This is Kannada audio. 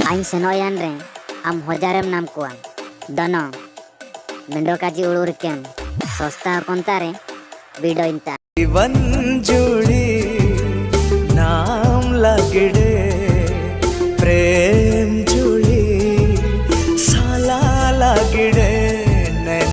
Aing senoyan re, am hojarem nam kuan. Dono, mendo kaji ulurken. Sosta kontare, bido inta. ಒಂಜೋಡಿ NAM ಲಗಡೆ